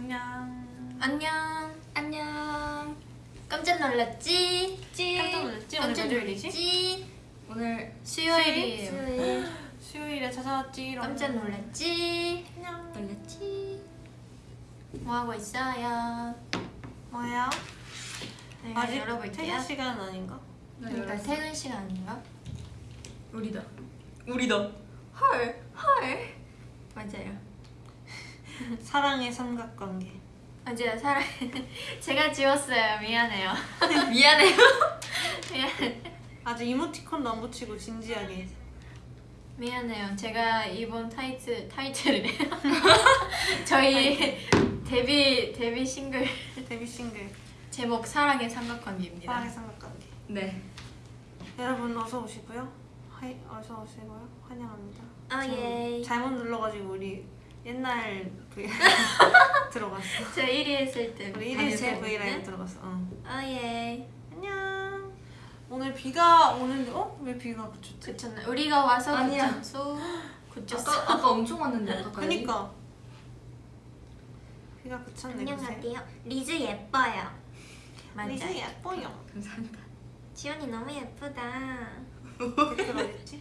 안녕. 안녕. 안녕. 깜짝 놀랐지? 찌. 깜짝 놀랐지? 오늘 깜짝 몇 요일이지? 놀랐지? 오늘 수요일이에요. 수요일 수요일에 찾아왔지. 깜짝 놀랐지? 안녕. 놀랐지? 뭐 하고 있어요? 뭐야? 네, 아직 열어볼게요. 퇴근 시간 아닌가? 그러니까 퇴근 시간인가? 우리다 우리다 헐, 헐. 맞아요. 사랑의 삼각관계. 맞아요. 사랑. 제가 지웠어요. 미안해요. 미안해요 미안. 아주 이모티콘도 안 붙이고 진지하게. 미안해요. 제가 이번 타이틀 타이틀이래요. 저희 데뷔 데뷔 싱글 데뷔 싱글 제목 사랑의 삼각관계입니다. 사랑의 삼각관계. 네 여러분 어서 오시고요. hi 어서 오시고요. 환영합니다. 아, 예. 잘못 눌러가지고 우리 옛날 V 들어갔어. 저 1위 했을 때 우리 1일 다들 때 보는데? V 라이브 들어갔어. 어. 아 예. 안녕. 오늘 비가 오는데 어? 왜 비가 그쳤지? 그쳤나? 우리가 와서 아니야. 그쳤어. 그쳤어. 아까, 아까 엄청 왔는데 아까까지 그니까 비가 그쳤네. 안녕하세요. 리즈 예뻐요. 맞아. 리즈 예뻐요. 감사합니다 지연이 너무 예쁘다.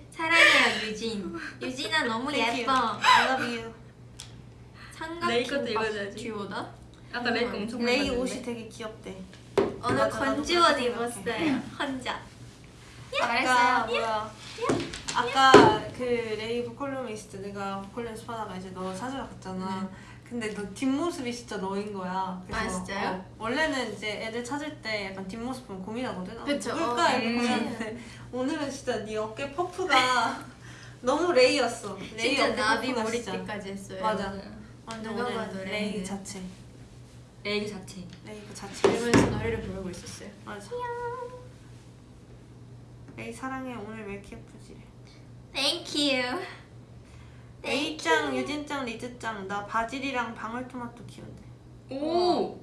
사랑해요 유진. 유진아 너무 Thank 예뻐. you. I love you. 삼각 레이 것도 김밥 읽어줘야지. 듀오다. 아까 레이크 엄청 많이 레이 봤는데. 옷이 되게 귀엽대. 오늘 건지 옷 입었어요. 혼자. 아까 뭐야? 아까 그 레이 보컬로미스트 내가 보컬 연습하다가 이제 너 찾으러 갔잖아. 근데 너 뒷모습이 진짜 너인 거야. 네. 아, 진짜요? 어, 원래는 이제 애들 찾을 때 약간 뒷모습 보면 고민하거든. 아, 그쵸. 누굴까 어, 이렇게 음. 고민하는데 오늘은 진짜 네 어깨 퍼프가 너무 레이였어. 레이 진짜 나비 머리띠까지 했어요. 맞아. 완전 누가 오늘 봐도 레이 레이네. 자체. 레이 그 자체 레이 그 자체. 이러면서 노래를 부르고 있었어요. 맞아. 레이 사랑해 오늘 왜 이렇게 예쁘지? Thank you. 레이짱, 유진짱, 리즈짱 나 바질이랑 방울토마토 키운대 오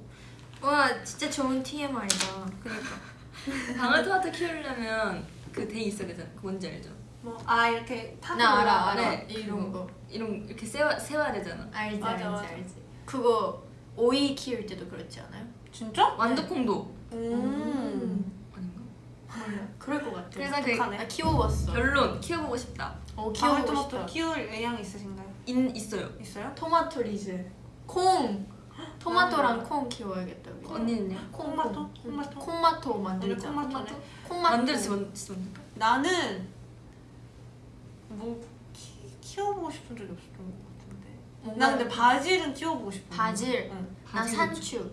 와 진짜 좋은 TMI다. 그니까 방울토마토 키우려면 그 데이 있어야 되잖아 그 뭔지 알죠? 뭐아 이렇게 타고 나 알아. 알아. 네, 이런. 거. 이런 이렇게 세워, 세워야 되잖아 알지 맞아, 알지 맞아. 알지. 그거 오이 키울 때도 그렇지 않아요? 진짜? 완두콩도 음. 아닌가? 몰라. 그럴 것 같아. 그래서 그. 나 키워봤어. 결론 키워보고 싶다 어 키워보고 방울토마토 싶다. 키울 의향 있으신가요? 인, 있어요 있어요? 토마토 리즈. 콩. 토마토랑 콩 키워야겠다. 우리. 언니는요? 콩, 콩마토? 콩. 콩마토? 콩마토 만들자. 오늘 콩마토네. 콩마토. 만들지 만들지 만들까? 나는 뭐 키, 키워보고 싶은 적이 없었던 것 같은데 뭔가 나 근데 바질은 키워보고 싶어 바질. 응. 나 바질 상추.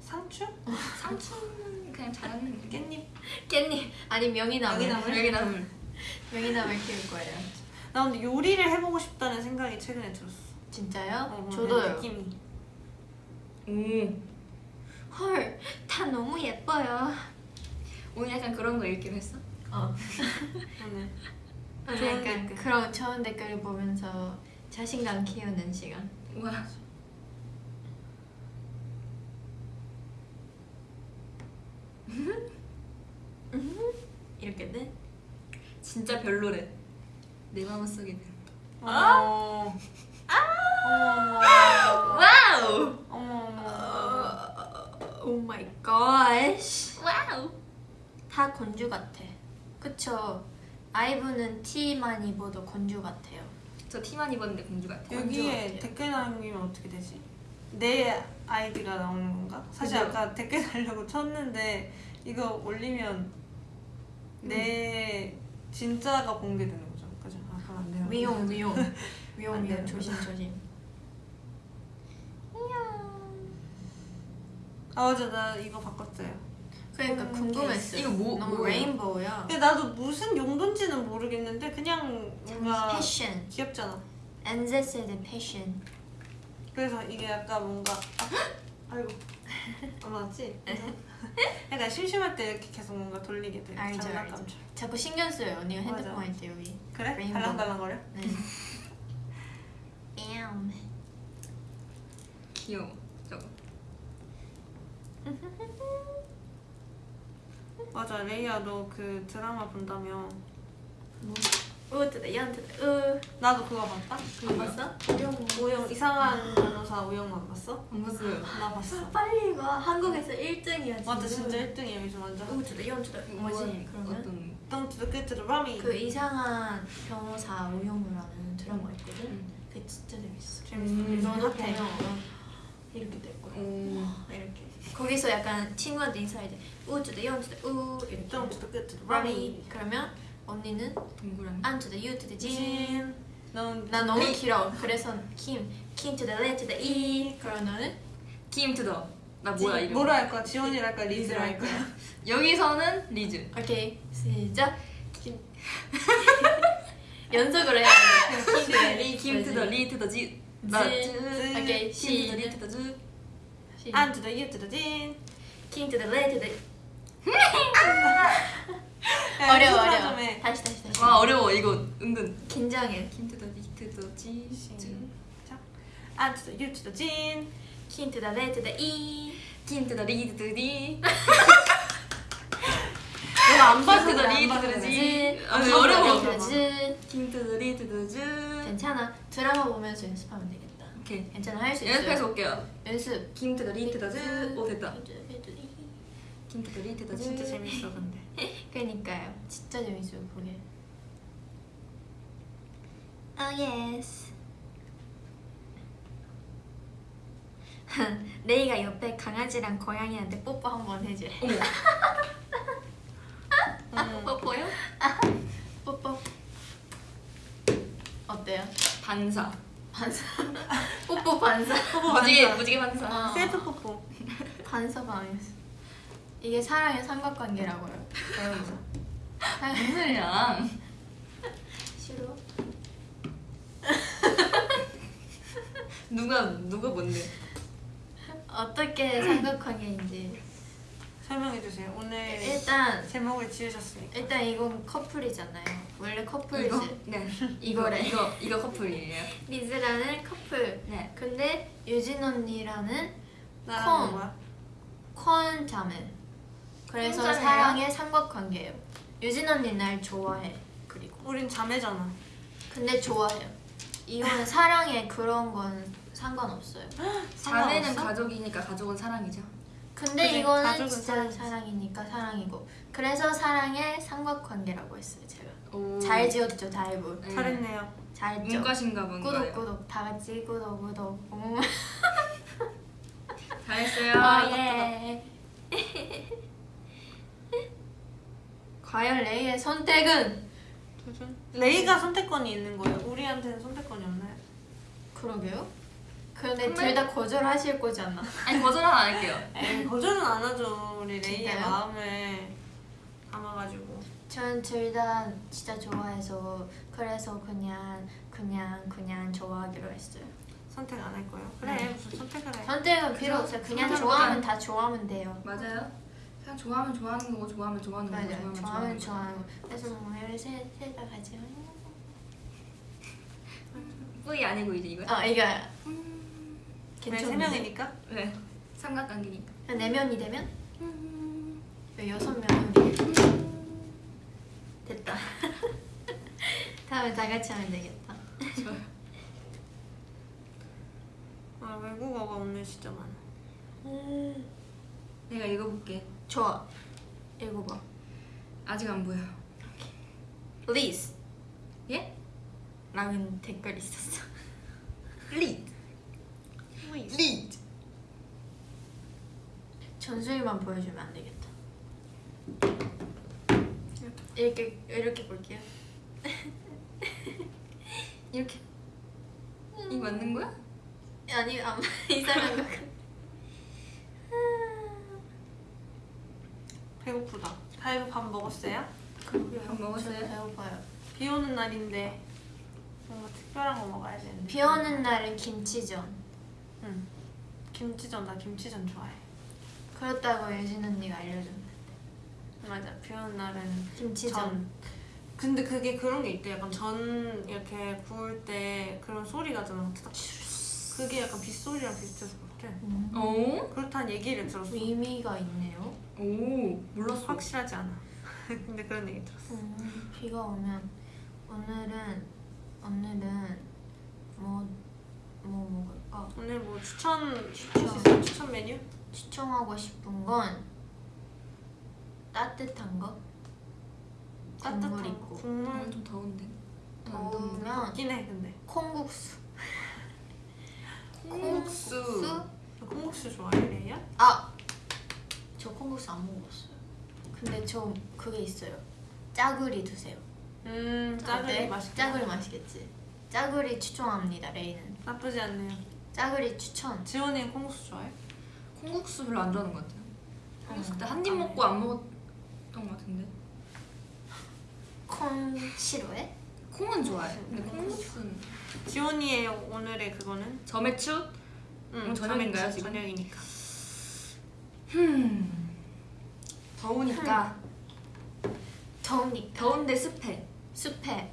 상추? 상추는 그냥 게 깻잎? 깻잎 아니 명이나물. 명이나물? 여기나물 명이나물 키울 거예요. 나 근데 요리를 해보고 싶다는 생각이 최근에 들었어 진짜요? 어, 어, 저도요. 느낌이 오 헐, 다 너무 예뻐요. 오늘 약간 그런 거 읽기로 했어? 어. 오늘 오늘 좋은 약간 댓글. 그런 좋은 댓글을 보면서 자신감 키우는 시간. 우와 이렇게 돼? 진짜 별로래 내 마음속에 어. 어머 Wow 어머 어머 Oh my god. Wow 다 공주 같아. 그쵸? 아이브는 티만 입어도 공주 같아요. 저 티만 입었는데 공주 같아 건조 여기에 같아요. 댓글 남기면 어떻게 되지? 내 아이디가 나오는 건가? 사실 그죠? 아까 댓글 달려고 쳤는데 이거 올리면 내 진짜가 공개되는 거죠. 그죠? 아 그럼 안 돼요. 위용 위용 위용 안 위용. 조심 조심. 아 맞아 나 이거 바꿨어요. 그러니까 음, 궁금했어요. 이거 뭐- 너무 뭐예요? 레인보우야. 근데 나도 무슨 용도인지는 모르겠는데 그냥 뭔가 패션. 귀엽잖아. 엔제스의 패션. 그래서 이게 약간 뭔가 아, 아이고 안 맞지? 약간 심심할 때 이렇게 계속 뭔가 돌리게 돼. 알죠, 장난감처럼. 자꾸 신경 써요 언니가. 핸드폰 할 때 여기. 그래? 레인보우. 달랑달랑거려? 네. 뺨. 귀여워 저거 맞아 레이야 너 그 드라마 본다며 뭐? U to the 연 to the U. 나도 그거 봤다. 안 봤어? 우영 이상한 변호사 우영만 봤어? 안 봤어요. 나 봤어. 빨리 봐. 한국에서 1등이야. 맞아 진짜 1등이야 요즘 완전. U to the 연 to the 뭐지? 그러면 어떤 똥투도 끝으로 라미. 그 이상한 변호사 우영우라는 드라마 있거든. 음. 그게 진짜 재밌어. 재밌어. 음. 넌 핫해. 이렇게 될 거야. 오. 이렇게. 거기서 약간 친구한테 인사할 때 우 to the 영 to the 우 이렇게. 똥투도 끝으로 라미. 라미. 그러면 언니는 동그라미. 안 to the 유 to the. 넌난 너무 길어. 그래서 김, 김 to the 레 to the 이. 그럼 너는 김 to the. 나 뭐야 이름? 뭐라 할 거야? 지원이라 할 거야? 리즈라 할 거야? 여기서는 리즈. 오케이 시작. 김. 연속으로 해야 돼. 리, 김 to the, 리 to the, 지. 나 지. 즈. 오케이, 김 to the, 리 시작. to 더, 즈. 안 투더 유 투더 진. Kim to the Le to the 야, 어려워 어려워. 다시 다시 다시. 와 어려워 이거 은근. 긴장해. Kim to the Le to the E. 김 투더, 리 투더, 리. 너가 안 봐서 투더, 그래, 안리 봐서 투더, 그래. 지. 아, Kim 네, to the 어려워. Le to the Z. 김 투더, 리 투더, 즈. 괜찮아. 드라마 보면서 연습하면 되겠다. 오케이. 괜찮아 할 수 있어. 연습해서 올게요. 연습. 김 to the, 리 to the, 즈. 오 됐다. 김 to the, 리 to the, 즈. 진짜 재밌어 근데. 그니까요. 진짜 재밌어요 그게. Oh yes. 레이가 옆에 강아지랑 고양이한테 뽀뽀 한 번 해줘. 어머. 음. 뽀뽀요? 뽀뽀. 어때요? 반사. 반사. 뽀뽀 반사. 무지개, 반사. 무지개 반사. 어. 셀프 뽀뽀. 반사 반했어. 이게 사랑의 삼각관계라고요. 여러분. 무슨 소리야? 싫어? 누가 누가 뭔데? 어떻게 삼각관계인지 설명해 주세요. 오늘 일단 제목을 지으셨으니까. 일단 이건 커플이잖아요. 원래 커플이지. 이거? 네. 이거래. 이거 이거 커플이에요. 리즈라는 커플. 네. 근데 유진 언니라는 나랑 콩. 뭐야? 콩 자매. 그래서? 사랑의 삼각관계예요. 유진 언니 날 좋아해. 그리고 우린 자매잖아. 근데 좋아해요. 이거는 사랑에 그런 건 상관없어요. 자매는 상관없어? 가족이니까 가족은 사랑이죠. 근데 그래, 이거는 진짜 사랑이지. 사랑이니까 사랑이고. 그래서 사랑의 삼각관계라고 했어요 제가. 오. 잘 지었죠 다이브. 네. 잘했네요. 잘했죠. 문과신가 구독 본가요? 구독 다 같이 구독 구독. 음. 잘했어요. 어, 예. 과연 레이의 선택은? 도전. 레이가 선택권이 있는 거예요. 우리한테는 선택권이 없나요? 그러게요. 근데 근데- 둘 다 거절하실 거잖아. 아니 거절은 안 할게요. 에이, 거절은 안 하죠. 우리 레이의 진짜요? 마음을 담아가지고. 전 둘 다 진짜 좋아해서 그래서 그냥 그냥 그냥 좋아하기로 했어요. 선택 안 할 거예요. 그래 네. 무슨 선택을 해. 선택은 필요 없어요. 그냥 좋아하면 다 좋아하면 돼요. 맞아요. 그냥 좋아하면 좋아하는 거고 좋아하면 좋아하는 거고. 좋아하면 좋아하면 좋아하는 거. 거. 그래서 뭐 셋셋다 같이. 뿌이 아니고 이제 이거. 아 이거 왜세 명이니까? 네. 삼각관계니까. 네 명이 되면 왜 여섯 명이 됐다. 다음에 다 같이 하면 되겠다. 아 외국어가 오늘 진짜 많아. 내가 읽어볼게. 좋아. 읽어봐. 아직 안 보여. Please. 예? 라는 댓글 있었어. 리드. 리드. 전수일만 보여주면 안 되겠다. 이렇게 이렇게 볼게요. 이렇게 이 맞는 거야? 아니 안 이상한 거. 같아. 배고프다. 다이브 밥 먹었어요? 밥 먹었어요? 배고파요. 비 오는 날인데 뭔가 특별한 거 먹어야 되는데. 비 오는 날은 김치전. 응. 김치전 나 김치전 좋아해. 그렇다고 유진 언니가 알려줬는데. 맞아. 비 오는 날은 김치전. 전. 근데 그게 그런 게 있대. 약간 전 이렇게 구울 때 그런 소리 나잖아. 딱 그게 약간 빗소리랑 비슷해서 그렇대. 음. 오. 그렇다는 얘기를 들었어. 의미가 있네요. 오. 몰랐어. 확실하지 않아. 근데 그런 얘기 들었어. 음, 비가 오면 오늘은 오늘은 뭐 뭐 먹을까? 오늘 뭐 추천 추천. 추천, 추천 메뉴? 추천하고 싶은 건 따뜻한 거. 따뜻한 있고. 거. 국물 오늘 좀 더운데. 더우면 해 근데. 콩국수. 콩국수. 너 콩국수 좋아해 레이야? 아, 저 콩국수 안 먹었어요. 근데 저 그게 있어요. 짜구리 드세요. 음 짜글이? 맛있다. 짜구리 맛있겠지. 짜구리 추천합니다. 레이는. 나쁘지 않네요. 짜구리 추천. 지원이는 콩국수 좋아해? 콩국수 별로 안 좋아하는 것 같아요. 콩국수 그때 한입 아, 먹고 안 먹었던 것 같은데. 콩 싫어해? 콩은 좋아해. 근데 콩국수는 지원이의 오늘의 그거는? 점액추? 응 오늘 저녁인가요, 저녁- 지금? 저녁이니까. 음. 더우니까 더우니까. 더운데 습해. 습해.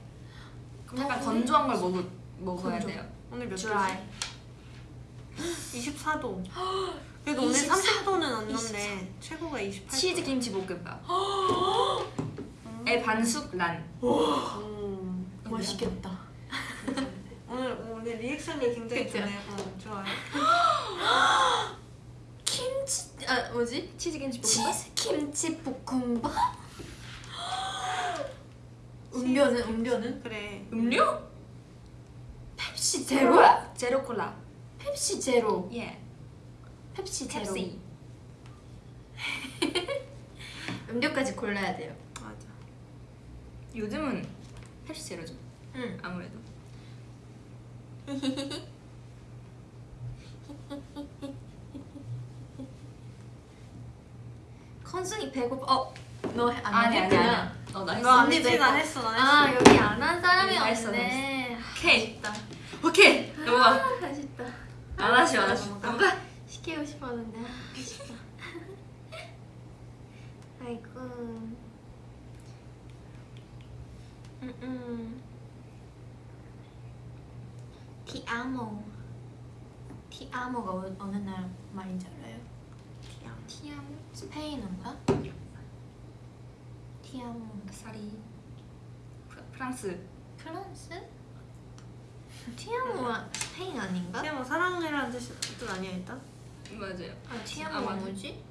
약간? 건조한 걸 먹을 먹어야 건조. 돼요. 오늘 몇. 도지? 24도. 그래도 오늘 24 30도는 안 넘네. 최고가 28도. 치즈 김치 볶음밥. 에 반숙 란. 음. 맛있겠다. 오늘 오늘 리액션이 굉장히 그쵸? 좋네요. 어, 좋아요. 김치 아 뭐지? 치즈 김치 볶음밥. 치즈 김치 볶음밥? 음료는 음료는 그래. 음료? 펩시 제로야? 제로 콜라. 펩시 제로. 예. 펩시 제로. 음료까지 골라야 돼요. 맞아. 요즘은 펩시 제로죠. 응. 아무래도. 컨순이 배고파. 어, 너안 아니 아니 했구나. 아니. 어 나 했어. 너안 언니? 내가- 나 했어. 나 했어. 아 여기 안 한 사람이 다 했어, 없네. 오케이. 아쉽다. 오케이. 넘어가. 아, 아쉽다. 안 하시 안 하시. 넘어가. 시키고 싶었는데 아, 아쉽다. 아이고. 음 음. 티아모. 티아모가 어, 어느 나라 말인지 알아요? 티아모. 스페인어인가? 티아모. 사리. 프- 프랑스. 프랑스? 티아모가 스페인 아닌가? 뭐 사랑해라는 뜻, 뜻 아니야 일단? 맞아요. 아, 아, 티아모가 맞아. 뭐지?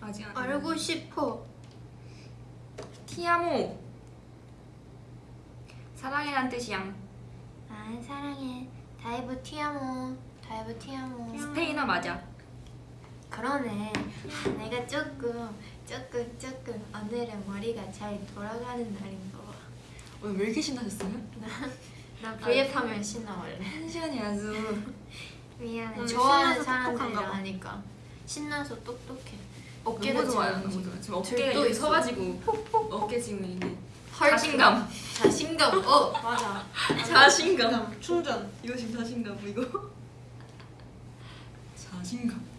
아직 안. 알고 싶어. 티아모. 사랑이란 뜻이야. 아 사랑해. 다이브 te amo. 다이브 te amo. 스페인어 맞아. 그러네. 아, 내가 조금 조금 조금 오늘은 머리가 잘 돌아가는 날인가 봐. 오늘 왜 이렇게 신나셨어요? 나 V앱 하면 신나 원래. 한 시간이 아주. 미안해. 오늘 좋아하는 사람들이랑. 하니까 신나서 똑똑해. 너무 어깨도 좋아요. 잘 너무 좋아요. 지금 어깨가 이렇게 있어. 서가지고 어깨 지금 이게 헐, 자신감. 자신감. 어. 맞아. 자신감. 충전. 이거 지금 자신감 이거. 자신감.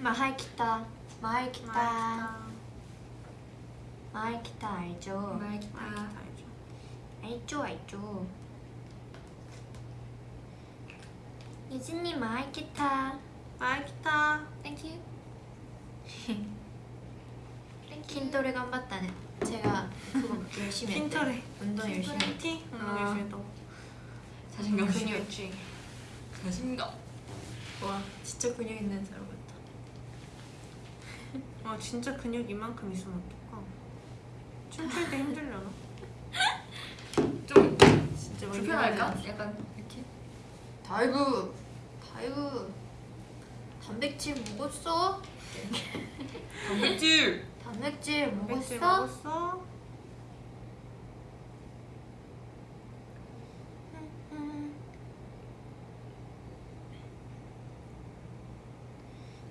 마하이키타. 마하이키타. 마하이키타 알죠? 맛있다, 알죠. 알죠 알죠. 유진님 마하이키타. 맛있다. Thank you. 筋トレ 頑張ったね. 제가 그거 열심히. 筋トレ. 운동 열심히. 티? 응, 아. 열심히 했다고. 자신감. 근육지. 자신감. 와 진짜 근육 있는 사람 와 진짜 근육 이만큼 있으면 어떡하 춤출 때 힘들려나? 좀 진짜 불편할까? 약간 이렇게 다이브 다이브 단백질 먹었어? 단백질 단백질 먹었어? 단백질 먹었어?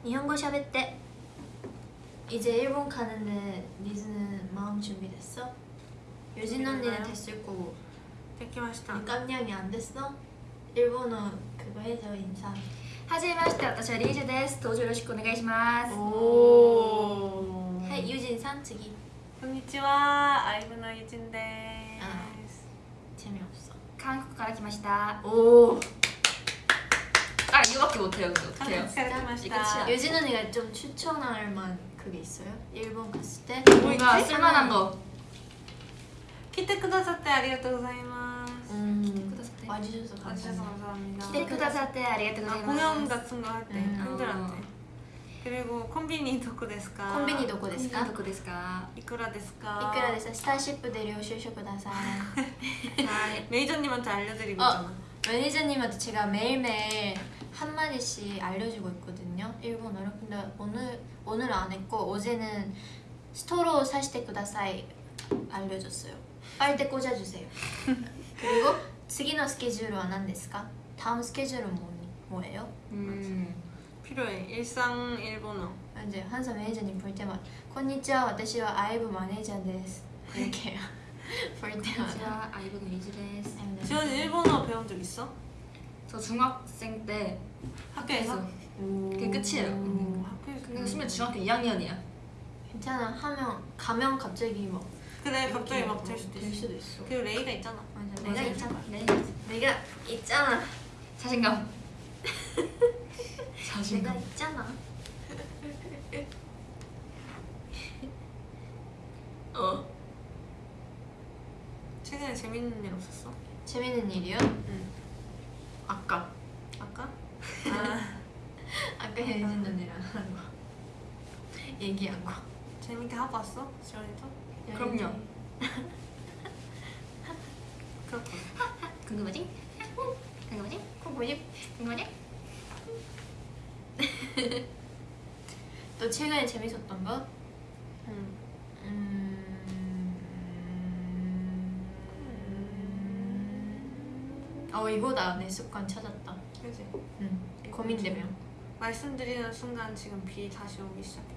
이한거 샵에 때 이제 일본 가는데 리즈는 마음 준비됐어? 유진 언니는 준비됐나요? 됐을 거고 데키마시타. 깜냥이 안 됐어? 일본어 그거 해줘 인사 はじめまして、私はリージェです。登場よろしくお願いします。 오. 해 유진 산次 konnichiwa. 아이브너 유진 데스. 아. 재미없어 韓国から来ました。 오 아 이거밖에 못해요. 근데 어떡해요? 한국 이거 가르치마시타. 치아. 유진 언니가 좀 추천할 만 그게 있어요? 일본 갔을 때? 뭐 뭔가 쓸만한 거. 来てくださって ありがとうございます. 음. 와주셔서 아, 감사합니다. 来てくださって ありがとうございます. 아, 공연 같은 거 할때. 음. 어. 팬들한테 그리고 コンビニ どこですか? コンビニ どこですか? どこですか? いくらですか? いくらです 스타쉽 데려오셔서 그다사 매니저님한테 알려드리고 어, 있잖아. 매니저님한테 제가 매일매일 한마디씩 알려주고 있거든요. 일본어로 근데 오늘 오늘 안 했고 어제는 ストロー 挿して ください 알려줬어요. 빨대 꽂아주세요. 그리고 次の スケジュールは 何ですか? 다음 스케줄은 뭐, 뭐예요? 음, 필요해. 일상 일본어. 이제 항상 매니저님 볼 때만 "こんにちは,私は 아이브 マネージャーです" 이렇게 네. 볼 때마다 아이브 マネージャーです. 네. 지원 일본어 배운 적 있어? 저 중학생 때 학교에서. 그게 끝이에요. 오, 학교에서. 근데 심지어 중학교 2학년이야. 괜찮아 하면 가면 갑자기 막 그래 갑자기 막 될 수도 될. 수도 있어 그리고 레이가 있잖아. 맞아 내가 내가 있잖아. 네. 내가 있잖아 자신감. 내가 자신감. 있잖아 어. 최근에 재밌는 일 없었어? 재밌는 일이요? 응. 아까? 아 아까 해준 언니랑 하는 거 얘기한 거 재밌게 하고 왔어? 지원이도? 그럼요. 그렇군. 궁금하지? 궁금하지? 그거 뭐지? 궁금하지? 또 최근에 재밌었던 거? 응. 음... 어 이거다 내 습관 찾았다 그지? 응 고민되며 말씀드리는 순간 지금 비 다시 오기 시작했거든요.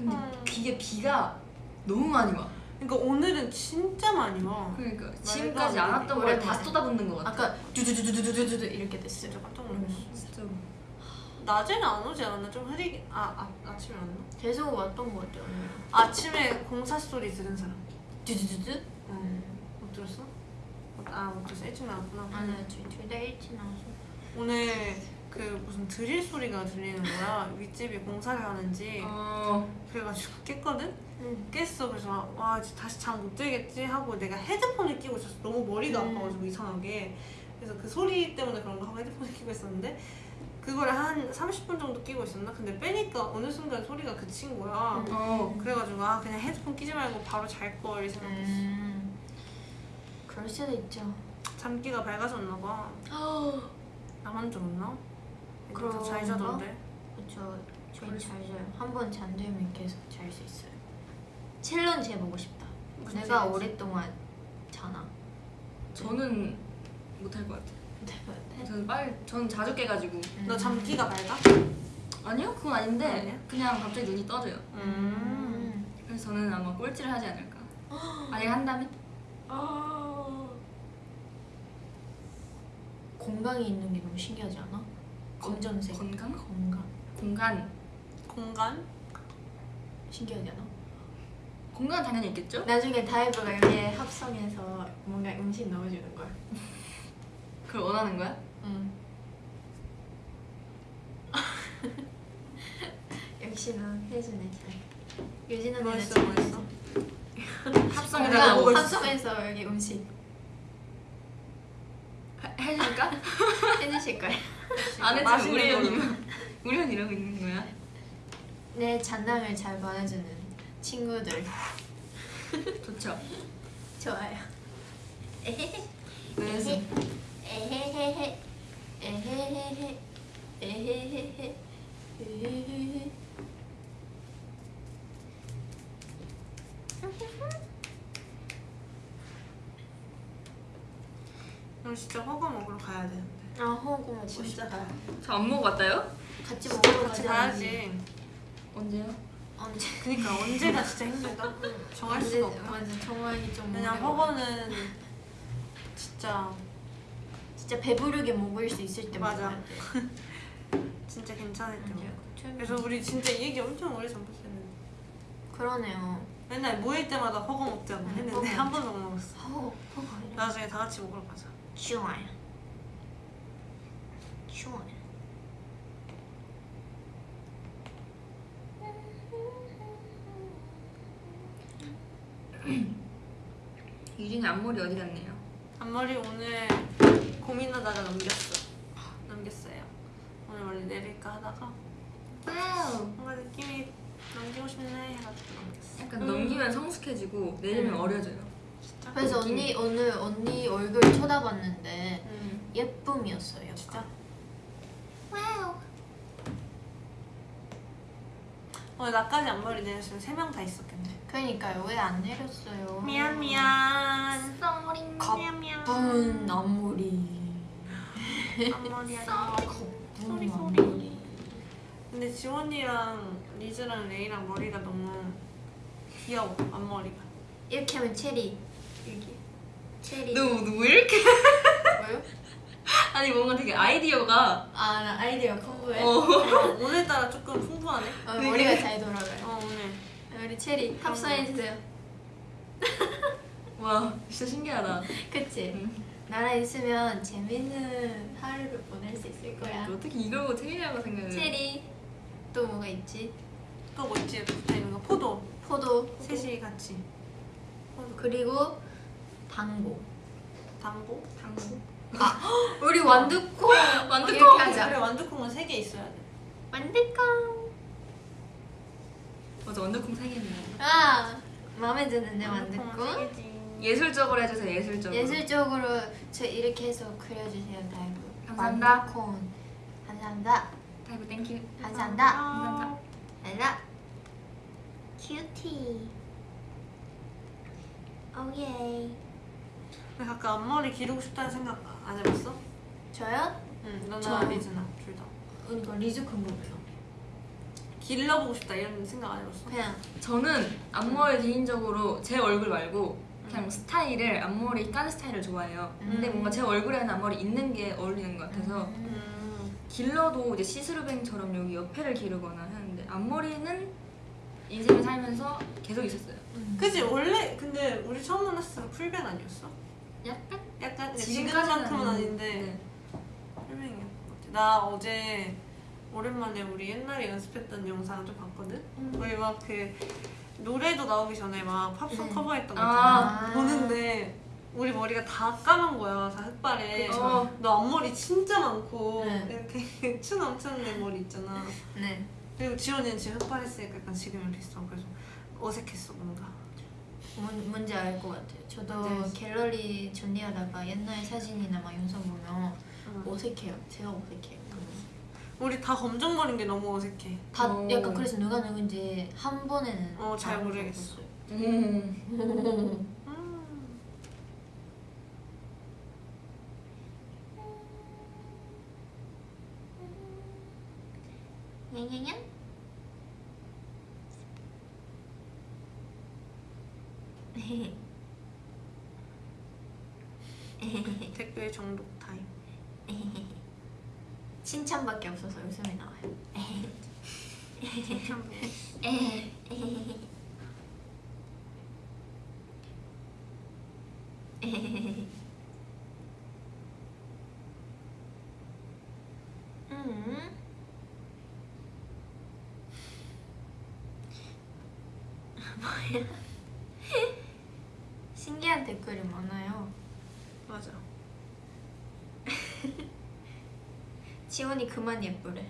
근데 음. 이게 비가 너무 많이 와. 그러니까 오늘은 진짜 많이 와. 그러니까 지금까지 안. 왔던 걸 다. 쏟아붓는 것 같아. 아까 두두두두두두두 이렇게 진짜 깜짝 놀랐어. 진짜. 낮에는 안 오지 않았나? 좀 흐리게 아, 아 아침에 왔나? 계속 왔던 거 같아요 오늘 아침에 공사 소리 들은 사람. 두두두두? 응. 못 들었어? 아못 들었어. 일찍 나왔구나. 저희 둘다 일찍 나와서 오늘 그 무슨 드릴 소리가 들리는 거야. 윗집이 공사를 하는지. 어. 그래가지고 깼거든? 응 깼어. 그래서 와 이제 다시 잠 못 들겠지 하고 내가 헤드폰을 끼고 있었어. 너무 머리가 음. 아파가지고 이상하게. 그래서 그 소리 때문에 그런가 하고 헤드폰을 끼고 있었는데 그거를 한 30분 정도 끼고 있었나? 근데 빼니까 어느 순간 소리가 그친 거야. 음. 어. 그래가지고 아 그냥 헤드폰 끼지 말고 바로 잘걸 생각했어. 음 그럴 수도 있죠 잠기가 밝아졌나 봐. 나만 들었나? 그런가? 잘 자던데. 그쵸 저희 잘 자요 한번 잠들면 계속 잘 수 있어요 챌린지 해보고 싶다 내가 챌린지? 오랫동안 자나 저는 못할 것 같아. 네. 저는 빨리 저는 자주 깨가지고. 음. 너 잠기가 밝아? 아니요 그건 아닌데 아니야? 그냥 갑자기 눈이 떠져요. 음. 그래서 저는 아마 꼴찌를 하지 않을까. 만약 한다면? 건강이 있는 게 너무 신기하지 않아? 검정색 건강? 건강 공간. 공간? 신기하지 않아? 공간 당연히 있겠죠? 나중에 다이브가 여기에 합성해서 뭔가 음식 넣어주는 걸 그걸 원하는 거야? 응. 역시나 혜준의 잘 유진 언니는 멋있어, 잘 멋있어. 합성에다가 있어. 합성해서 여기 음식 해- 해줄까? 해주실 거예요 안 했지만 맛있는 우리. 형이면 우리 형 이러고 있는 거야? 내 장난을 잘 받아주는 친구들 좋죠. 좋아요 에헤헤 에헤헤헤 에헤헤헤 에헤헤헤 에헤헤헤 오늘 진짜 허거 먹으러 가야 되는데. 아 먹고 진짜 싶다. 저안 먹어봤다요? 같이 먹으러 같이 가야지. 언제요? 언제 그니까 언제가 진짜 힘들다. 정할 수가 없다. 맞아 정하기 좀 그냥. 허거는 진짜 진짜 배부르게 먹을 수 있을 때 맞아. 진짜 괜찮을 때. 그래서 우리 진짜 이 얘기 엄청 오래 전부터 했는데 그러네요 맨날 모일 때마다 허거 먹자고 응, 했는데 한 번도 못 먹었어. 허거 허거 나중에 다 같이 먹으러 가자. 좋아요 시원해 유진이 앞머리 어디 갔네요? 앞머리 오늘 고민하다가 넘겼어 넘겼어요 오늘 원래 내릴까 하다가 뭔가 느낌이 넘기고 싶네 해가지고 넘겼어 약간 넘기면 성숙해지고 내리면 음. 어려져요 진짜? 그래서 언니 오늘 언니 얼굴 쳐다봤는데 음. 예쁨이었어요 진짜? 오늘 나까지 앞머리 내렸으면 세 명 다 있었겠네. 그러니까요. 왜 안 내렸어요? 미안 미안. Sorry. 미안 미안. 갑분 앞머리. 앞머리야. 갑분 앞머리. 근데 지원이랑 리즈랑 레이랑 머리가 너무 귀여워 앞머리가. 이렇게 하면 체리. 여기. 체리. 너너 왜 이렇게? 뭐요? 아니 뭔가 되게 아이디어가 아, 나 아이디어 컴보해. 어. 어, 오늘따라 조금 풍부하네. 어, 머리가 잘 돌아가요. 어 오늘. 우리 체리 합성해주세요. 와 진짜 신기하다. 그치? 응. 나랑 있으면 재밌는 하루를 보낼 수 있을 거야. 어떻게 이걸 보고 체리라고 생각을? 체리. 또 뭐가 있지? 또 뭐 있지? 붙어 있는 거 포도. 포도. 셋이 같이. 그리고 당고. 당고. 당 구. 우리 완두콩. 완두콩. 이렇게 하자. 그래 완두콩은 세 개 있어야 돼. 완두콩. 맞아 완두콩 생겼네. 아 마음에 드는데 완두콩. 세. 예술적으로 해주세요 예술적으로. 예술적으로 저 이렇게 해서 그려주세요 다이브. 감사합니다. 완두콩. 감사합니다. 다이브 thank you. 감사합니다. 감사합니다. 알라. Cutie. Oh yeah. 근데 가끔 앞머리 기르고 싶다는 생각 안 해봤어? 저요? 응. 너나 저- 리즈나 둘 다. 그러니까 리즈 궁금해요. 길러보고 싶다 이런 생각 안 해봤어? 그냥 저는 앞머리 개인적으로 제 얼굴 말고 그냥 음. 스타일을 앞머리 깐 스타일을 좋아해요. 근데 음. 뭔가 제 얼굴에는 앞머리 있는 게 어울리는 것 같아서 음. 음. 길러도 이제 see-through bang처럼 여기 옆에를 기르거나 하는데 앞머리는 인생을 살면서 계속 있었어요. 음. 그지 원래 근데 우리 처음 만났을 때 풀뱅 아니었어? 약간 약간 지금만큼은 아닌데. 것 같아. 나 어제 오랜만에 우리 옛날에 연습했던 영상을 좀 봤거든. 음. 우리 막그 노래도 나오기 전에 막 팝송 음. 커버했던 거 아. 있잖아. 보는데 우리 머리가 다 까만 거야, 다 흑발에. 어. 너 앞머리 진짜 많고 네. 이렇게 추 넘치는 내 머리 있잖아. 네. 그리고 지원이는 지금 흑발했으니까 약간 지금이랑 비슷하고 그래서 어색했어 뭔가. 뭔, 뭔지 알 것 같아요. 저도 알지? 갤러리 정리하다가 옛날 사진이나 막 영상 보면 응. 어색해요. 제가 어색해요. 우리 다 검정머리인 게 너무 어색해. 다 오. 약간 그래서 누가 누군지 한 번에는 어, 잘알 모르겠어. 수 음. 음. 냥냥냥? 댓글 정독 타임. 칭찬밖에 없어서 웃음이 나와요. 음. 뭐야? 신기한 댓글이 많아요. 맞아. 지원이 그만 예쁘래.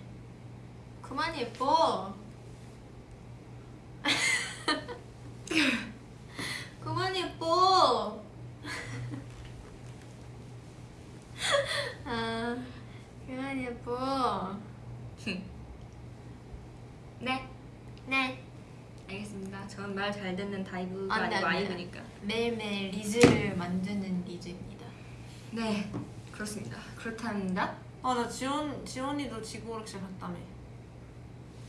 그만 예뻐. 그만 예뻐. 아, 그만 예뻐. 네. 네. 알겠습니다. 전 말 잘 듣는 다이브가 안 돼, 아니고 안 돼. 아이브니까. 매일매일 리즈를 만드는 리즈입니다. 네. 그렇습니다. 그렇답니다. 아나 지원 지원이도 지구오락실 봤다며.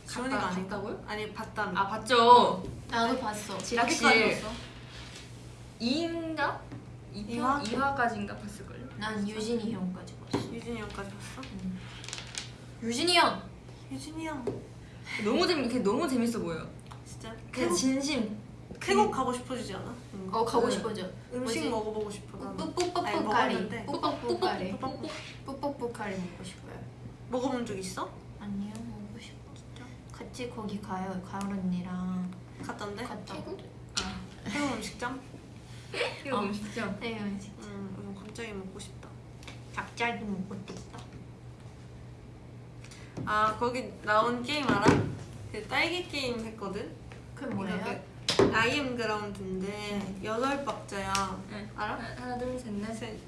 지원이가 갔다- 아닌가? 갔다고요? 아니 봤다며. 아 봤죠. 나도 봤어. 지락실 어디까지 봤어? 2인가? 2편? 이화? 2화 까지인가 봤을걸요? 난 유진이 형까지 봤어. 유진이 형까지 봤어? 유진이 형. 유진이 형 너무 재밌, 걔 너무 재밌어 보여. 진짜 태국 진심. 태국 가고 싶어지지 않아? 뭔가? 어 가고 네. 싶어져. 음식 뭐지? 먹어보고 싶어. 아니, 뿌뿌뿌뿌까리. 먹었는데. 뿌뿌뿌까리. 뿌뿌뿌. 뿌뿌뿌까리 먹고 싶어요. 먹어본 적 있어? 아니요 먹고 싶어. 같이 거기 가요. 가을 언니랑 갔던데? 갔다. 태국? 아. 태국 음식점? 이거 어. 음식점. 네, 음식. 음, 이거 갑자기 먹고 싶다. 갑자기 먹고 싶다. 아 거기 나온 게임 알아? 그 딸기 게임 했거든. 그게 뭐예요? I am ground인데 여덟 박자야. 네. 알아? 하나 둘 셋 넷. 셋.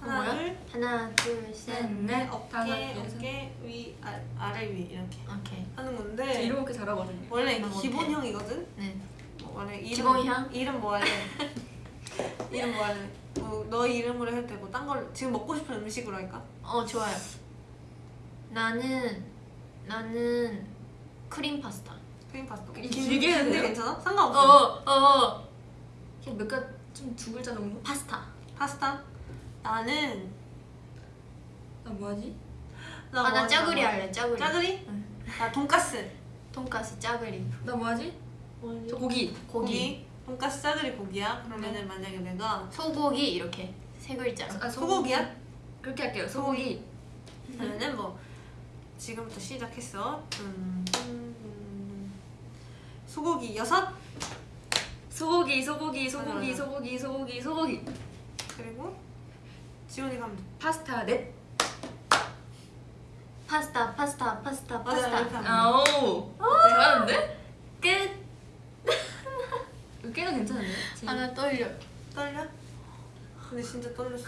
그 하나 뭐야? 둘. 하나, 둘, 셋. 셋, 넷. 어깨. 어깨 위 아, 아래 위 이렇게 오케이. 하는 저 건데 이렇게 잘하거든요. 원래 이게 못해. 기본형이거든. 네. 뭐 원래 이름, 기본형? 이름 뭐 할래? 이름 뭐 할래? 뭐 너희 이름으로 해도 되고 딴 걸 지금 먹고 싶은 음식으로 할까? 어, 좋아요. 나는 나는 크림 파스타. 크림 파스타. 길게 긴데 돼요? 괜찮아? 어, 상관없어. 어, 어. 그냥 몇 가지 좀 두 글자 정도? 파스타. 파스타? 나는 나 뭐하지? 나 아, 나뭐 할까? 할래. 짜구리. 짜구리? 응. 나 돈까스. 돈까스 짜구리. 나 뭐하지? 저 고기. 고기. 돈까스 짜구리 고기야. 그러면은 만약에 내가 소고기 이렇게 세 글자로. 아, 소고기 야? 그렇게 할게요. 소고기. 그러면은 뭐 지금부터 시작했어. 음, 음, 음. 소고기 여섯 소고기, 소고기, 소고기, 맞아, 소고기, 소고기, 소고기. 그리고 지원이 가면 돼. 파스타 넷. 파스타, 파스타, 파스타, 파스타. 아오. 잘하는데? 끝. 꽤나 괜찮은데? 아, 나 떨려. 떨려? 근데 진짜 떨렸어.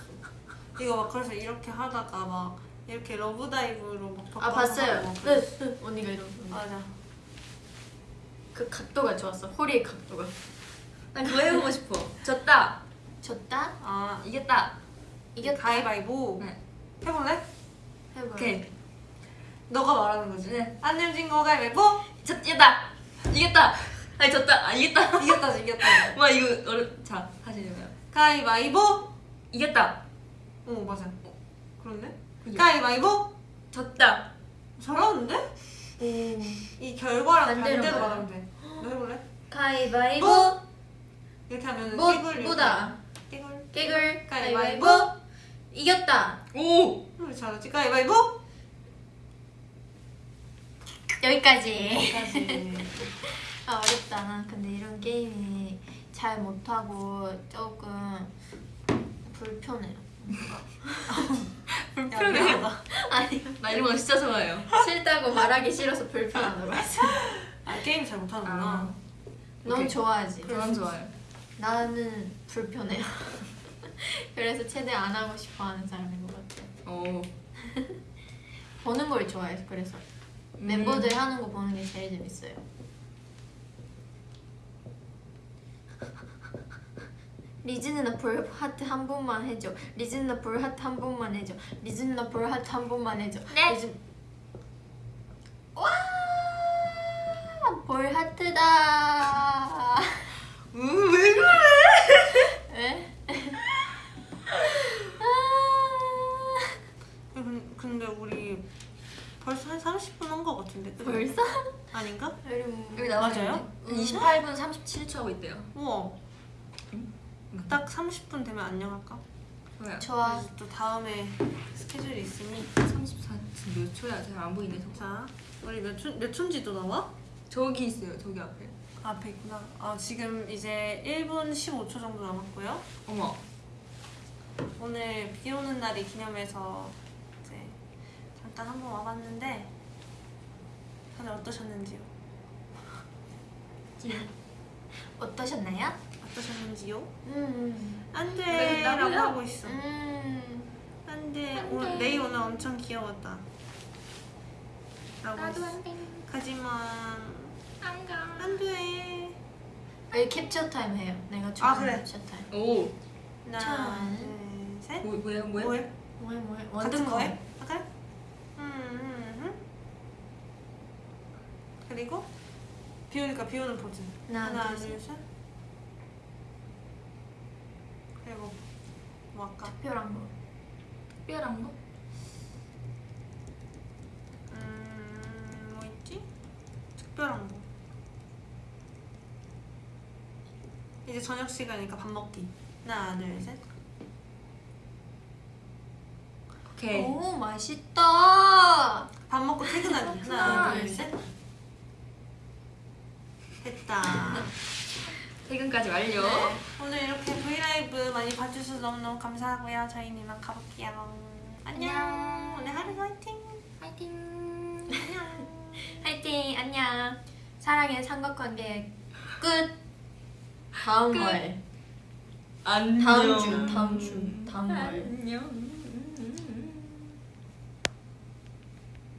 이거 막 그래서 이렇게 하다가 막 이렇게 Love Dive로 막 아, 바꿔서 봤어요. 네. 네. 언니가 이러고. 맞아. 그 각도가 좋았어. 허리의 각도가. 난 그거 해보고 싶어. 졌다. 졌다? 아 이겼다. 이겼다. 가위바위보 네. 해볼래? 해봐. 오케이. 너가 말하는 거지. 네. 안 내면 진거 가위바위보. 졌, 이겼다. 이겼다. 아니 졌다. 아 이겼다. 이겼다지 이겼다. 와 이거 어렵. 자 다시 해봐요. 가위바위보. 이겼다. 어 맞아. 그렇네. 그죠? 가위바위보. 졌다. 잘하는데? 오. 이 결과랑 반대로. 말하면 돼. 너 해볼래? 가위바위보. 뭐? 이렇게 하면은 뭐, 띠굴 뭐다. 띠굴. 깨글. 가위바위보. 가위바위보. 이겼다. 오. 우리 잘하지. 가위바위보. 여기까지. 여기까지. 아, 어렵다. 난 근데 이런 게임이 잘 못하고 조금 불편해요. 불편해. 아니, 나 이런 거 진짜 좋아해요. 싫다고 말하기 싫어서 불편하다고 했어. 아 게임 잘 못하는구나. 아. 넌 오케이. 좋아하지? 저는 좋아요. 나는 불편해요. 그래서 최대한 안 하고 싶어 하는 사람인 것 같아. 오. 보는 걸 좋아해서 그래서 멤버들 하는 거 보는 게 제일 재밌어요. 리즈 누나 볼 하트 한 번만 해줘. 리즈 누나 볼 하트 한 번만 해줘. 리즈 누나 볼 하트 한 번만 해줘. 네. 리즈... 와! 볼 하트다. 음, 왜 그래? 에? 아. 근- 근데 우리 벌써 한 30분 한 거 같은데. 그죠? 벌써? 아닌가? 여기 나와 맞아요? 있는데 28분 37초 하고 있대요. 우와. 딱 30분 되면 안녕할까? 좋아요. 좋아. 또 다음에 스케줄이 있으니 34. 지금 몇 초야? 잘 안 보이네. 저거. 자 우리 몇, 초, 몇 초인지도 나와? 저기 있어요. 저기 앞에. 앞에 있구나. 아 지금 이제 1분 15초 정도 남았고요. 어머. 오늘 비 오는 날이 기념해서 이제 잠깐 한번 와봤는데 다들 어떠셨는지요? 어떠셨나요? 어떠셨는지요? 음. 안돼 왜 라고? 하고 있어. 음. 안돼 안. 레이 오늘 엄청 귀여웠다. 라고 나도 했어. 안 돼. 하지만 안 가. 안돼. 여기 캡처 타임 해요. 내가 좋아하는 그래. 캡처 타임. 오. 하나 천. 둘셋 뭐, 뭐야? 뭐야? 뭐해? 뭐해 뭐해? 같은 원두커. 거해? 할까요? 음, 음, 음. 그리고 비 오니까 비 오는 포즈. 하나, 하나, 둘, 둘, 셋. 그리고 뭐 할까? 특별한 거. 특별한 거? 음, 뭐 있지? 특별한 거. 이제 저녁 시간이니까 밥 먹기. 하나, 둘, 셋. 오케이. 오 맛있다. 밥 먹고 퇴근하기. 하나, 하나, 둘, 둘, 셋. 됐다. 퇴근까지 완료. 네, 오늘 이렇게 브이라이브 많이 봐주셔서 너무너무 감사하고요. 저희는 이만 가볼게요. 안녕. 안녕. 오늘 하루 화이팅. 파이팅. 안녕. 화이팅 안녕 사랑의 삼각관계 끝 다음 끝. 월 안녕. 다음 주 다음 주 다음 월 안녕.